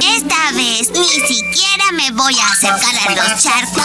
Esta vez ni siquiera me voy a acercar a los charcos.